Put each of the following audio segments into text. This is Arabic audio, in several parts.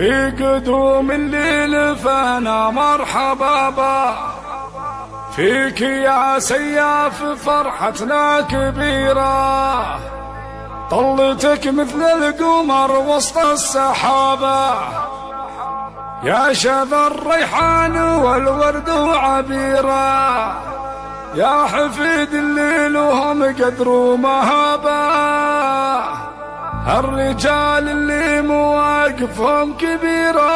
في قدوم الليل فانا مرحبا با. فيك يا سياف فرحتنا كبيرة. طلتك مثل القمر وسط السحابة. يا شذا الريحان والورد وعبيرة يا حفيد الليل وهم قدر ومهابة. الرجال اللي مواقفهم كبيرة.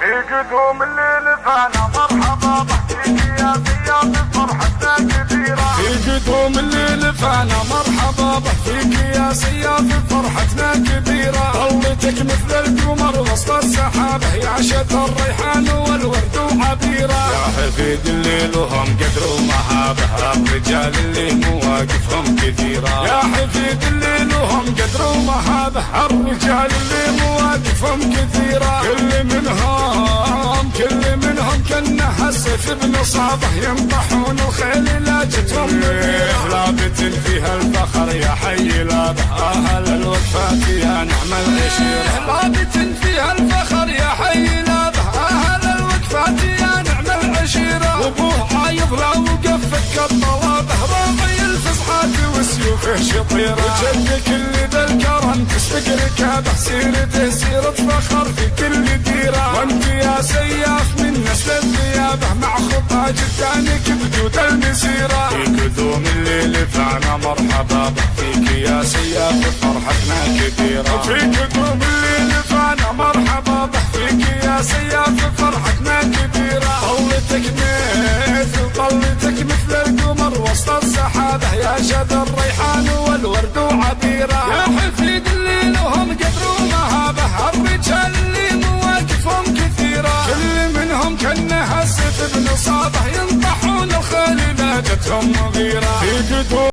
في قدوم الليل فانا مرحبا بحكيك يا زياد فرحتنا كبيرة. الليل فانا مرحبا بحكيك يا سياف فرحتنا كبيرة. طلتك مثل القمر وسط السحابة يا عشت الريحان يا حفيد الليل وهم قدر ومهابة الرجال اللي مواقفهم كثيرة. يا حفيد الليل وهم قدر ومهابة الرجال اللي مواقفهم كثيرة. كل منهم كل منهم كأنه السيف بنصابه ينطحون الخيل لا جتهم لابت فيها الفخر يا حي لابه أهل الوفاة يا نعم العشيرة. لابت وسيوفه شطيرة وجدك اللي ذا الكرم تسبق ركابه سيرته سيرة فخر في كل ديرة. وانت يا سياف من نسل الثيابه مع خطى جدانك بجود المسيرة. في قدوم الليل فانا مرحبا. فيك يا سياف فرحتنا كبيرة. في قدوم الليل كانه السيف بنصابه ينطحون الخيل لا